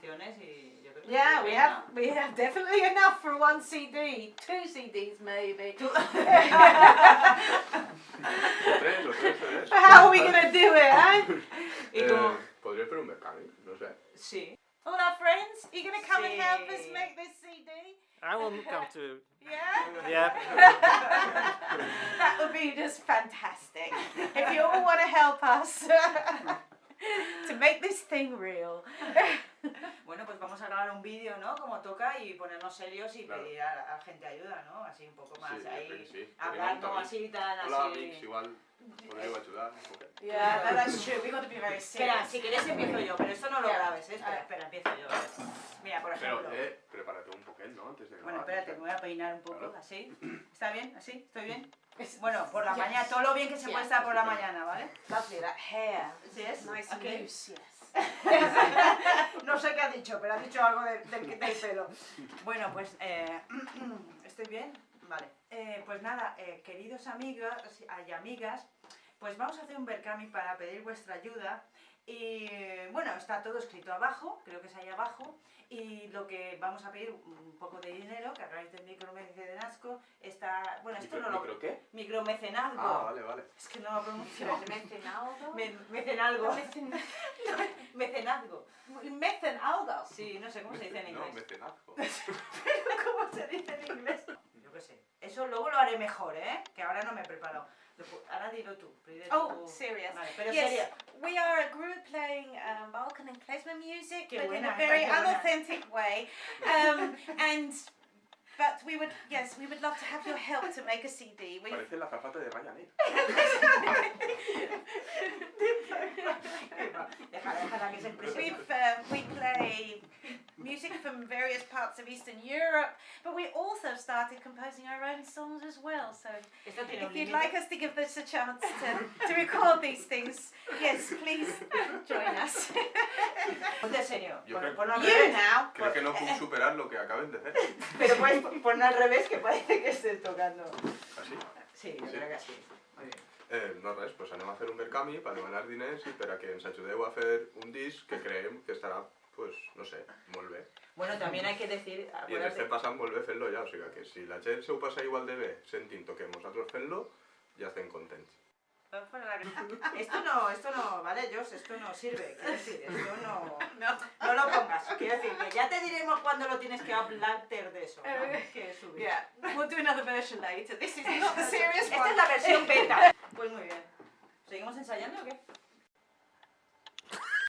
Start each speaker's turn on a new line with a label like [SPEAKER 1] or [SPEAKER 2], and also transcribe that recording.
[SPEAKER 1] canciones y yo creo que.
[SPEAKER 2] Yeah, we have we have definitely enough for one CD, two CDs maybe.
[SPEAKER 3] O tres, o tres CDs.
[SPEAKER 2] But how are we gonna do it, eh?
[SPEAKER 1] Y
[SPEAKER 3] Eh,
[SPEAKER 1] como.
[SPEAKER 3] podria fer un Mercami, no sé.
[SPEAKER 1] Sí.
[SPEAKER 2] All our friends, are you gonna come and help us
[SPEAKER 1] Sí.
[SPEAKER 2] make this CD?
[SPEAKER 4] I will come to.
[SPEAKER 2] Yeah.
[SPEAKER 4] Yeah.
[SPEAKER 2] that would be just fantastic. If you all want to help us to make this thing real.
[SPEAKER 1] Bueno, pues vamos a grabar un vídeo, ¿no? Como toca y ponernos serios y
[SPEAKER 3] Claro.
[SPEAKER 1] pedir a, a gente ayuda, ¿no? Así un poco más
[SPEAKER 3] Sí,
[SPEAKER 1] ahí.
[SPEAKER 3] sí.
[SPEAKER 1] Hablando
[SPEAKER 3] Tenim un
[SPEAKER 1] así, tan
[SPEAKER 3] Hola,
[SPEAKER 1] así.
[SPEAKER 3] amics, igual.
[SPEAKER 2] Yeah, that's true. To be very
[SPEAKER 1] Espera,
[SPEAKER 2] serious.
[SPEAKER 1] si quieres empiezo yo, pero esto no lo grabes, ¿eh? Espera,
[SPEAKER 2] Ah.
[SPEAKER 1] espera, empiezo yo. Mira, por
[SPEAKER 3] Pero,
[SPEAKER 1] ejemplo.
[SPEAKER 3] eh, prepárate un poquet, ¿no? Antes de grabar.
[SPEAKER 1] Bueno, espérate, me voy a peinar un poco,
[SPEAKER 3] Claro.
[SPEAKER 1] así. ¿Está bien? ¿Así? ¿Estoy bien? Bueno, por la
[SPEAKER 2] Yes.
[SPEAKER 1] mañana, todo lo bien que se puede
[SPEAKER 2] Yes.
[SPEAKER 1] estar por la mañana, ¿vale?
[SPEAKER 2] lovely. That hair,
[SPEAKER 1] ¿Sí es?
[SPEAKER 2] nice and
[SPEAKER 1] Ok.
[SPEAKER 2] loose. Yes.
[SPEAKER 1] Sé qué ha dicho, pero ha dicho algo del, del, del pelo. Bueno, pues, eh, ¿estoy bien? Vale. Eh, pues nada, eh, queridos amigos y amigas, pues vamos a hacer un Berkami para pedir vuestra ayuda. Y bueno, está todo escrito abajo, creo que es ahí abajo. Y lo que vamos a pedir, un poco de dinero, que a través del micromecenazgo está... Bueno, esto
[SPEAKER 3] Micro,
[SPEAKER 1] no lo...
[SPEAKER 3] ¿Micro qué?
[SPEAKER 1] Micromecenazgo.
[SPEAKER 3] Ah, vale, vale.
[SPEAKER 1] Es que no lo pronuncio.
[SPEAKER 2] Mecenalgo?
[SPEAKER 1] Me- mecenalgo.
[SPEAKER 2] Mecen-
[SPEAKER 1] Mecenazgo.
[SPEAKER 2] Mecenalgo.
[SPEAKER 1] Sí, no sé cómo se dice en
[SPEAKER 3] No,
[SPEAKER 1] inglés.
[SPEAKER 3] mecenazgo.
[SPEAKER 1] ¿Cómo se dice en inglés? Qué sé. Eso luego lo haré mejor, ¿eh? Que ahora no me he preparado. Ahora dilo tú.
[SPEAKER 2] Oh,
[SPEAKER 1] tú.
[SPEAKER 2] serious.
[SPEAKER 1] Vale, pero
[SPEAKER 2] Yes,
[SPEAKER 1] seria.
[SPEAKER 2] we are a group playing um, Balkan and klezmer music,
[SPEAKER 1] Qué
[SPEAKER 2] but in
[SPEAKER 1] buena,
[SPEAKER 2] a very unauthentic way. Um, and but we would, yes, we would love to have your help to make a CD. We
[SPEAKER 3] Parece la zapata de Ryanair.
[SPEAKER 1] Déjala, déjala que se exprese.
[SPEAKER 2] From various parts of Eastern Europe, but we also started composing our own songs as well. So
[SPEAKER 1] Esto tiene un
[SPEAKER 2] if you'd
[SPEAKER 1] límite.
[SPEAKER 2] like us to give this a chance to, to record these things, yes, please join us.
[SPEAKER 1] Ponte serio.
[SPEAKER 3] Yo creo-
[SPEAKER 1] ponlo al
[SPEAKER 2] you
[SPEAKER 1] revés.
[SPEAKER 2] now.
[SPEAKER 3] Creo que no puc superar lo que acaben de hacer.
[SPEAKER 1] Pero puedes poner al revés que parece que estés tocando.
[SPEAKER 3] Així?
[SPEAKER 1] Sí, yo
[SPEAKER 3] Sí.
[SPEAKER 1] creo que sí. Muy bien.
[SPEAKER 3] Eh, no res, doncs anem a fer un Mercami per demanar diners i per a que ens ajudeu a fer un disc que creiem que estarà, pues, no sé, molt bé.
[SPEAKER 1] Bueno, también hay que decir,
[SPEAKER 3] I ens
[SPEAKER 1] acuérdate,
[SPEAKER 3] estem passant molt bé fent-lo ja, o sigui que si la gent se ho passa igual de bé sentint-ho que nosaltres fent-lo, ja estem contents.
[SPEAKER 1] esto no, esto no, vale, Jos, esto no sirve, quiero decir, esto no,
[SPEAKER 2] No.
[SPEAKER 1] no lo pongas, quiero decir, que ya te diremos cuándo lo tienes que hablar de eso, ¿no?
[SPEAKER 2] Eh,
[SPEAKER 1] que subir.
[SPEAKER 2] Yeah, we'll do another version later. This is not the serious
[SPEAKER 1] Esta
[SPEAKER 2] one.
[SPEAKER 1] es la versión beta. Pues muy bien. ¿Seguimos ensayando o qué?